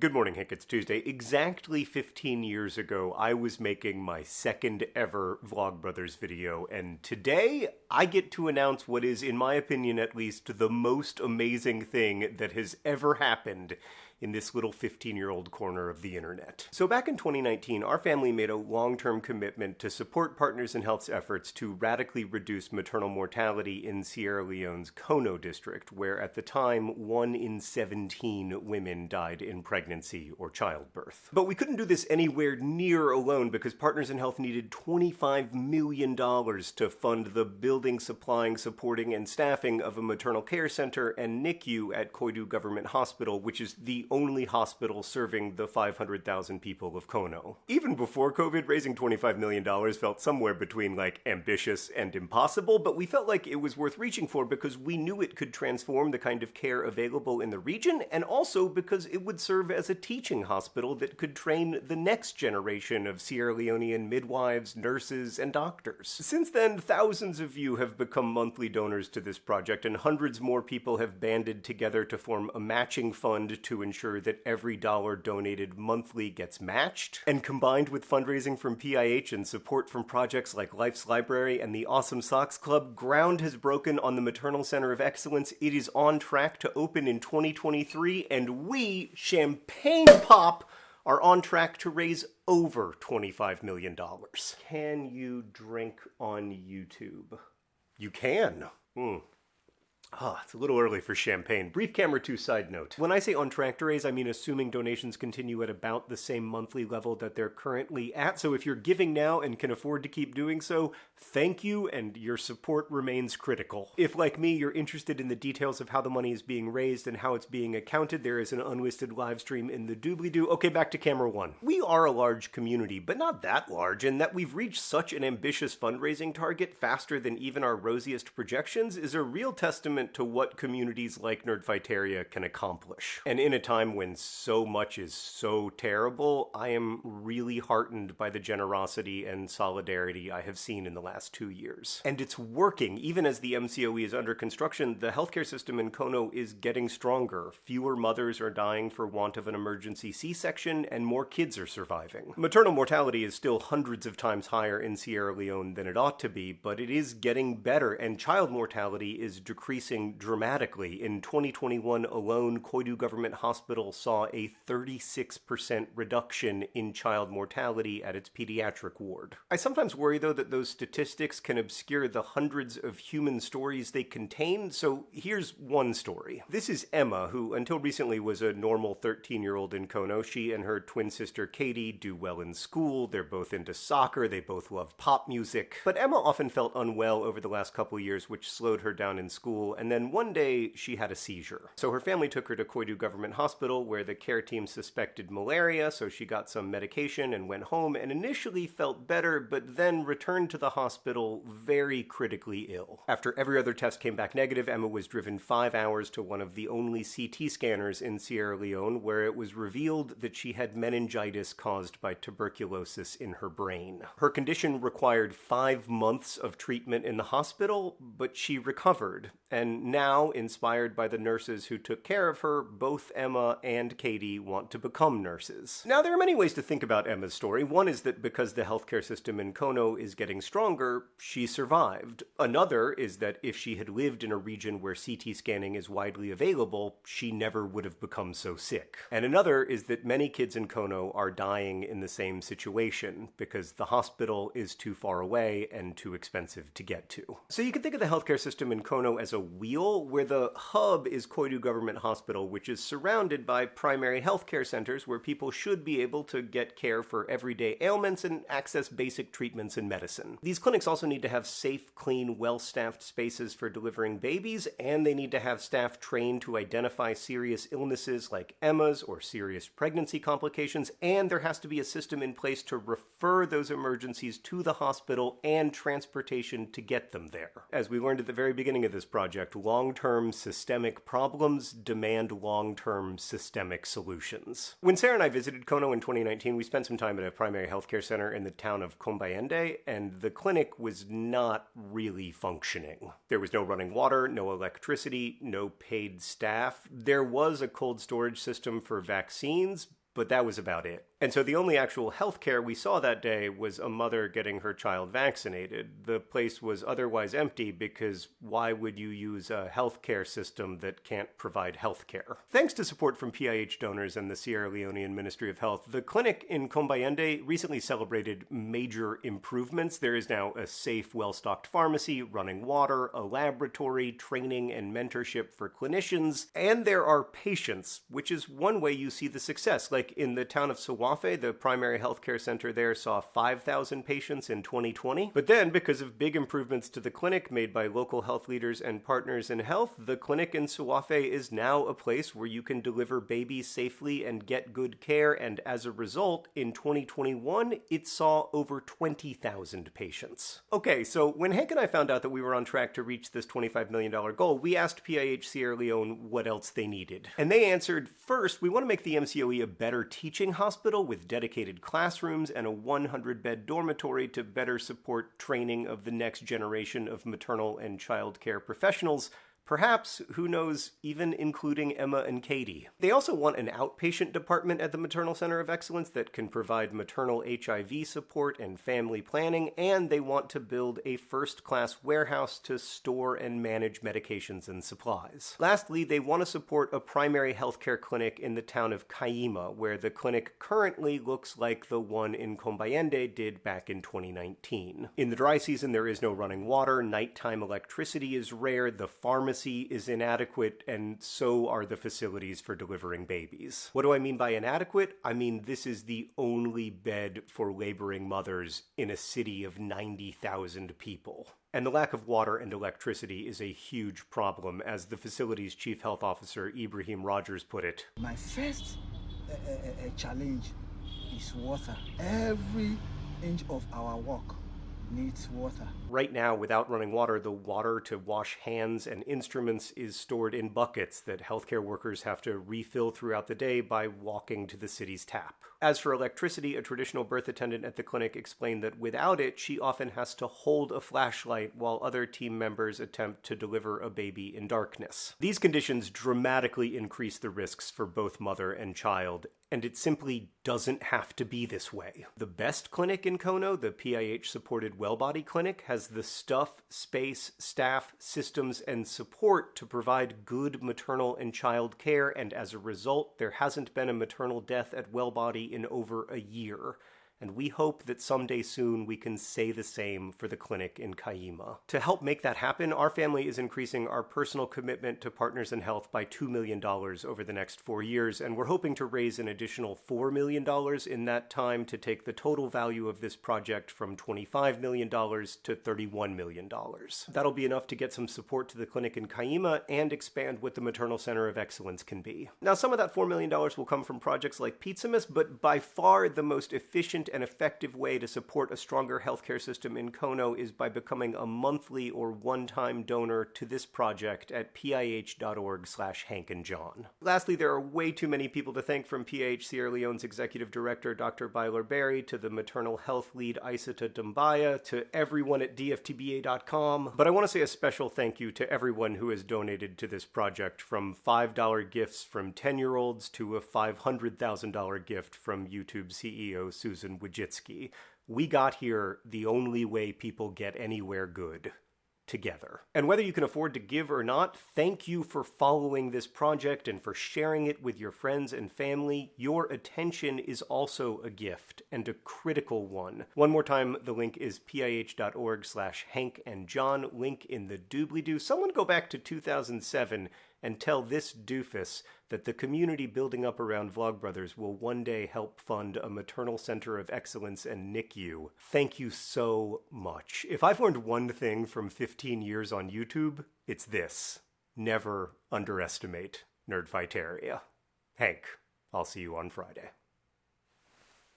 Good morning, Hank. It's Tuesday. Exactly 15 years ago, I was making my second ever Vlogbrothers video, and today I get to announce what is, in my opinion at least, the most amazing thing that has ever happened in this little 15 year old corner of the internet. So, back in 2019, our family made a long term commitment to support Partners in Health's efforts to radically reduce maternal mortality in Sierra Leone's Kono district, where at the time, 1 in 17 women died in pregnancy or childbirth. But we couldn't do this anywhere near alone because Partners in Health needed $25 million to fund the building, supplying, supporting, and staffing of a maternal care center and NICU at Koidu Government Hospital, which is the only hospital serving the 500,000 people of Kono. Even before COVID, raising $25 million felt somewhere between like ambitious and impossible, but we felt like it was worth reaching for because we knew it could transform the kind of care available in the region and also because it would serve as a teaching hospital that could train the next generation of Sierra Leonean midwives, nurses, and doctors. Since then, thousands of you have become monthly donors to this project, and hundreds more people have banded together to form a matching fund to ensure ensure that every dollar donated monthly gets matched. And combined with fundraising from PIH and support from projects like Life's Library and the Awesome Socks Club, ground has broken on the Maternal Center of Excellence. It is on track to open in 2023, and we, Champagne Pop, are on track to raise over $25 million. Can you drink on YouTube? You can. Hmm. Ah, it's a little early for champagne. Brief camera 2 side note. When I say on track to raise, I mean assuming donations continue at about the same monthly level that they're currently at. So if you're giving now and can afford to keep doing so, thank you and your support remains critical. If like me, you're interested in the details of how the money is being raised and how it's being accounted, there is an unlisted live stream in the doobly-doo. Okay, back to camera 1. We are a large community, but not that large, and that we've reached such an ambitious fundraising target faster than even our rosiest projections is a real testament testament to what communities like Nerdfighteria can accomplish. And in a time when so much is so terrible, I am really heartened by the generosity and solidarity I have seen in the last two years. And it's working. Even as the MCOE is under construction, the healthcare system in Kono is getting stronger. Fewer mothers are dying for want of an emergency C-section, and more kids are surviving. Maternal mortality is still hundreds of times higher in Sierra Leone than it ought to be, but it is getting better, and child mortality is decreasing increasing dramatically. In 2021 alone, Koidu Government Hospital saw a 36% reduction in child mortality at its pediatric ward. I sometimes worry, though, that those statistics can obscure the hundreds of human stories they contain, so here's one story. This is Emma, who until recently was a normal 13 year old in Kono. She and her twin sister Katie do well in school, they're both into soccer, they both love pop music. But Emma often felt unwell over the last couple years, which slowed her down in school, and then one day she had a seizure. So her family took her to Koidu Government Hospital where the care team suspected malaria, so she got some medication and went home and initially felt better, but then returned to the hospital very critically ill. After every other test came back negative, Emma was driven five hours to one of the only CT scanners in Sierra Leone where it was revealed that she had meningitis caused by tuberculosis in her brain. Her condition required five months of treatment in the hospital, but she recovered, and and now, inspired by the nurses who took care of her, both Emma and Katie want to become nurses. Now, there are many ways to think about Emma's story. One is that because the healthcare system in Kono is getting stronger, she survived. Another is that if she had lived in a region where CT scanning is widely available, she never would have become so sick. And another is that many kids in Kono are dying in the same situation because the hospital is too far away and too expensive to get to. So you can think of the healthcare system in Kono as a wheel where the hub is Koidu Government Hospital, which is surrounded by primary healthcare centers where people should be able to get care for everyday ailments and access basic treatments and medicine. These clinics also need to have safe, clean, well-staffed spaces for delivering babies, and they need to have staff trained to identify serious illnesses like Emma's or serious pregnancy complications, and there has to be a system in place to refer those emergencies to the hospital and transportation to get them there. As we learned at the very beginning of this project, project long term systemic problems demand long term systemic solutions. When Sarah and I visited Kono in 2019, we spent some time at a primary healthcare center in the town of Kombayende, and the clinic was not really functioning. There was no running water, no electricity, no paid staff. There was a cold storage system for vaccines, but that was about it. And so the only actual health care we saw that day was a mother getting her child vaccinated. The place was otherwise empty because why would you use a healthcare system that can't provide health care? Thanks to support from PIH donors and the Sierra Leonean Ministry of Health, the clinic in Kombayende recently celebrated major improvements. There is now a safe, well stocked pharmacy, running water, a laboratory, training and mentorship for clinicians, and there are patients, which is one way you see the success. Like in the town of The primary healthcare center there, saw 5,000 patients in 2020. But then, because of big improvements to the clinic made by local health leaders and partners in health, the clinic in Suafe is now a place where you can deliver babies safely and get good care. And as a result, in 2021, it saw over 20,000 patients. Okay, so when Hank and I found out that we were on track to reach this $25 million goal, we asked PIH Sierra Leone what else they needed. And they answered first, we want to make the MCOE a better teaching hospital with dedicated classrooms and a 100 bed dormitory to better support training of the next generation of maternal and child care professionals Perhaps, who knows, even including Emma and Katie. They also want an outpatient department at the Maternal Center of Excellence that can provide maternal HIV support and family planning, and they want to build a first class warehouse to store and manage medications and supplies. Lastly, they want to support a primary healthcare clinic in the town of Kaima, where the clinic currently looks like the one in Kombayende did back in 2019. In the dry season, there is no running water, nighttime electricity is rare, the pharmacy is inadequate, and so are the facilities for delivering babies. What do I mean by inadequate? I mean this is the only bed for laboring mothers in a city of 90,000 people. And the lack of water and electricity is a huge problem, as the facility's chief health officer, Ibrahim Rogers, put it. My first uh, uh, challenge is water. Every inch of our work needs water. Right now, without running water, the water to wash hands and instruments is stored in buckets that healthcare workers have to refill throughout the day by walking to the city's tap. As for electricity, a traditional birth attendant at the clinic explained that without it, she often has to hold a flashlight while other team members attempt to deliver a baby in darkness. These conditions dramatically increase the risks for both mother and child, and it simply doesn't have to be this way. The best clinic in Kono, the PIH supported Wellbody Clinic, has the stuff, space, staff, systems, and support to provide good maternal and child care, and as a result, there hasn't been a maternal death at Wellbody in over a year and we hope that someday soon we can say the same for the clinic in Kaima. To help make that happen, our family is increasing our personal commitment to Partners in Health by $2 million over the next four years, and we're hoping to raise an additional $4 million in that time to take the total value of this project from $25 million to $31 million. That'll be enough to get some support to the clinic in Kaima and expand what the Maternal Center of Excellence can be. Now, some of that $4 million will come from projects like Pizzamas, but by far the most efficient and effective way to support a stronger healthcare system in Kono is by becoming a monthly or one-time donor to this project at pih.org slash Hank and John. Lastly, there are way too many people to thank from PIH Sierra Leone's executive director, Dr. Bailor Barrie, to the maternal health lead, Isata Dumbaya, to everyone at dftba.com. But I want to say a special thank you to everyone who has donated to this project, from $5 gifts from 10-year-olds to a $500,000 gift from YouTube CEO Susan Wojcicki. We got here the only way people get anywhere good together. And whether you can afford to give or not, thank you for following this project and for sharing it with your friends and family. Your attention is also a gift and a critical one. One more time, the link is pih.org slash Hank and John, link in the doobly-doo. Someone go back to 2007 and tell this doofus that the community building up around Vlogbrothers will one day help fund a maternal center of excellence and NICU. Thank you so much. If I've learned one thing from 15 years on YouTube, it's this. Never underestimate Nerdfighteria. Hank, I'll see you on Friday.